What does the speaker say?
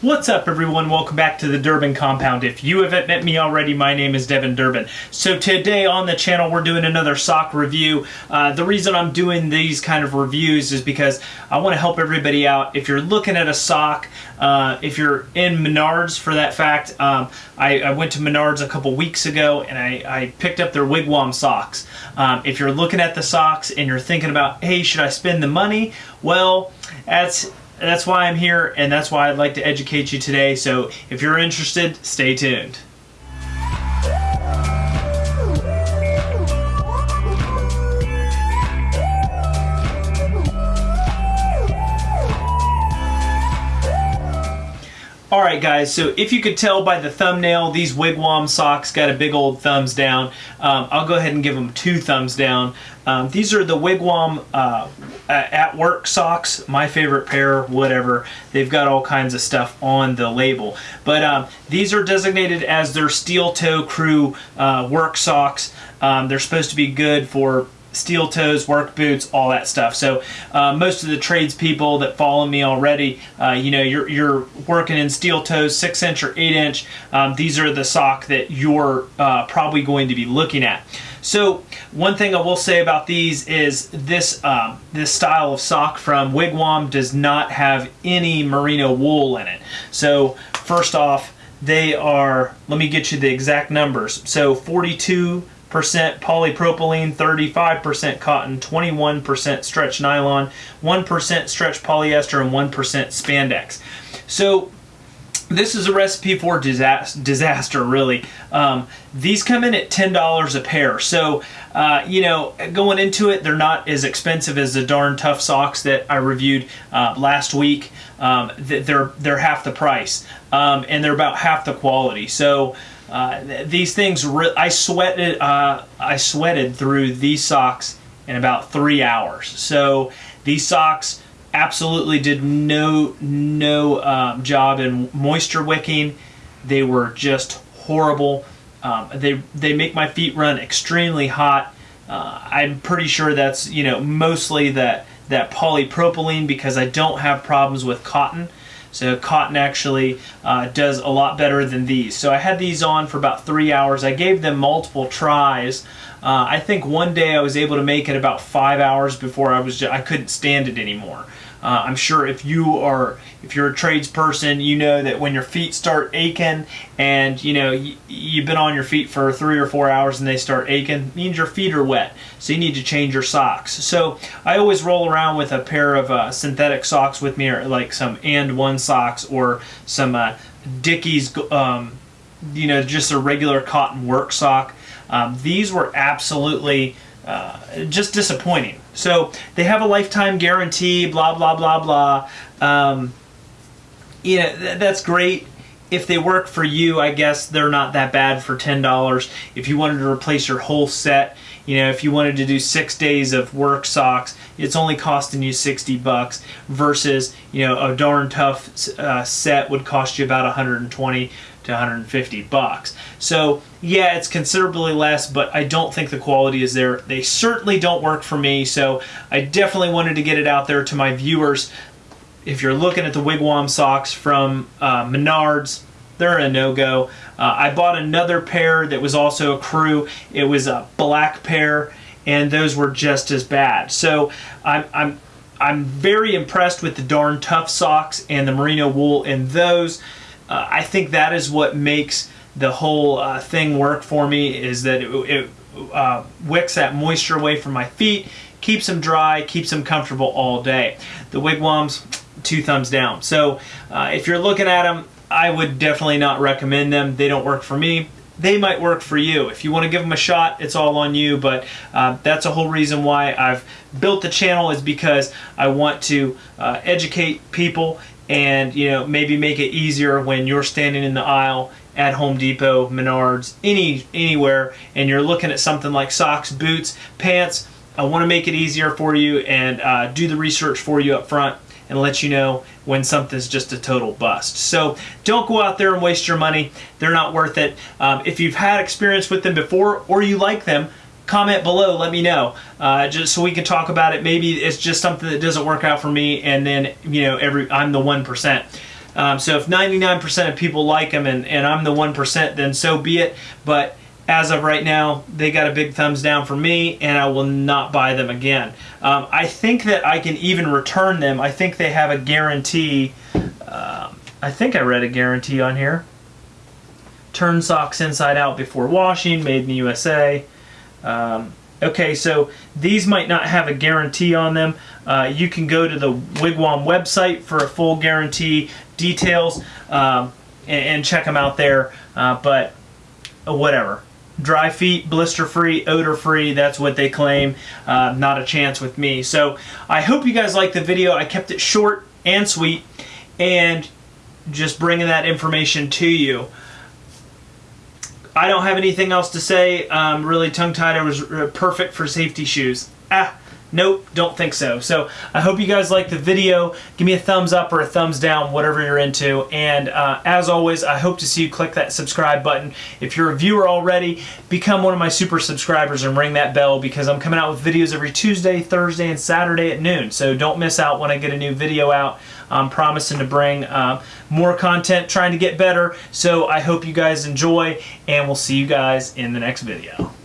What's up everyone, welcome back to the Durbin Compound. If you haven't met me already, my name is Devin Durbin. So today on the channel we're doing another sock review. Uh, the reason I'm doing these kind of reviews is because I want to help everybody out. If you're looking at a sock, uh, if you're in Menards for that fact, um, I, I, went to Menards a couple weeks ago and I, I picked up their Wigwam socks. Um, if you're looking at the socks and you're thinking about, hey, should I spend the money? Well, that's that's why I'm here and that's why I'd like to educate you today. So if you're interested, stay tuned. Alright guys, so if you could tell by the thumbnail, these Wigwam socks got a big old thumbs down. Um, I'll go ahead and give them two thumbs down. Um, these are the Wigwam uh, at work socks, my favorite pair, whatever. They've got all kinds of stuff on the label. But um, these are designated as their steel toe crew uh, work socks. Um, they're supposed to be good for steel toes, work boots, all that stuff. So uh, most of the tradespeople that follow me already, uh, you know, you're, you're working in steel toes, six inch or eight inch. Um, these are the sock that you're uh, probably going to be looking at. So one thing I will say about these is this um, this style of sock from Wigwam does not have any merino wool in it. So first off, they are, let me get you the exact numbers. So 42 percent polypropylene, 35% cotton, 21% stretch nylon, 1% stretch polyester, and 1% spandex. So this is a recipe for disaster, disaster really. Um, these come in at $10 a pair. So, uh, you know, going into it, they're not as expensive as the darn tough socks that I reviewed uh, last week. Um, they're, they're half the price um, and they're about half the quality. So, uh, these things, I sweated, uh, I sweated through these socks in about three hours. So these socks absolutely did no no um, job in moisture wicking. They were just horrible. Um, they they make my feet run extremely hot. Uh, I'm pretty sure that's you know mostly that that polypropylene because I don't have problems with cotton. So cotton actually uh, does a lot better than these. So I had these on for about three hours. I gave them multiple tries. Uh, I think one day I was able to make it about five hours before I was just, I couldn't stand it anymore. Uh, I'm sure if you are, if you're a tradesperson, you know that when your feet start aching and you know you've been on your feet for three or four hours and they start aching, means your feet are wet. So you need to change your socks. So I always roll around with a pair of uh, synthetic socks with me, or like some and one socks or some uh, Dickies, um, you know, just a regular cotton work sock. Um, these were absolutely uh, just disappointing. So they have a lifetime guarantee, blah, blah, blah, blah. Um, you know, th that's great. If they work for you, I guess they're not that bad for $10. If you wanted to replace your whole set, you know, if you wanted to do six days of work socks, it's only costing you 60 bucks versus, you know, a darn tough uh, set would cost you about 120 to 150 bucks. So yeah, it's considerably less, but I don't think the quality is there. They certainly don't work for me, so I definitely wanted to get it out there to my viewers. If you're looking at the Wigwam socks from uh, Menards, they're a no-go. Uh, I bought another pair that was also a crew. It was a black pair, and those were just as bad. So I'm, I'm, I'm very impressed with the darn tough socks and the merino wool in those. Uh, I think that is what makes the whole uh, thing work for me is that it, it uh, wicks that moisture away from my feet, keeps them dry, keeps them comfortable all day. The wigwams, two thumbs down. So uh, if you're looking at them, I would definitely not recommend them. They don't work for me. They might work for you. If you want to give them a shot, it's all on you, but uh, that's a whole reason why I've built the channel is because I want to uh, educate people and you know maybe make it easier when you're standing in the aisle at Home Depot, Menards, any anywhere, and you're looking at something like socks, boots, pants. I want to make it easier for you and uh, do the research for you up front and let you know when something's just a total bust. So don't go out there and waste your money. They're not worth it. Um, if you've had experience with them before or you like them, comment below let me know uh, just so we can talk about it maybe it's just something that doesn't work out for me and then you know every I'm the 1% Um, so if 99% of people like them and, and I'm the 1%, then so be it. But as of right now, they got a big thumbs down for me, and I will not buy them again. Um, I think that I can even return them. I think they have a guarantee. Um, I think I read a guarantee on here. Turn socks inside out before washing, made in the USA. Um, okay, so these might not have a guarantee on them. Uh, you can go to the Wigwam website for a full guarantee details um, and, and, check them out there. Uh, but uh, whatever dry feet, blister free, odor free. That's what they claim. Uh, not a chance with me. So I hope you guys liked the video. I kept it short and sweet and just bringing that information to you. I don't have anything else to say. Um, really, tongue tied was uh, perfect for safety shoes. Ah. Nope, don't think so. So I hope you guys like the video. Give me a thumbs up or a thumbs down, whatever you're into. And uh, as always, I hope to see you click that subscribe button. If you're a viewer already, become one of my super subscribers and ring that bell because I'm coming out with videos every Tuesday, Thursday, and Saturday at noon. So don't miss out when I get a new video out. I'm promising to bring uh, more content, trying to get better. So I hope you guys enjoy, and we'll see you guys in the next video.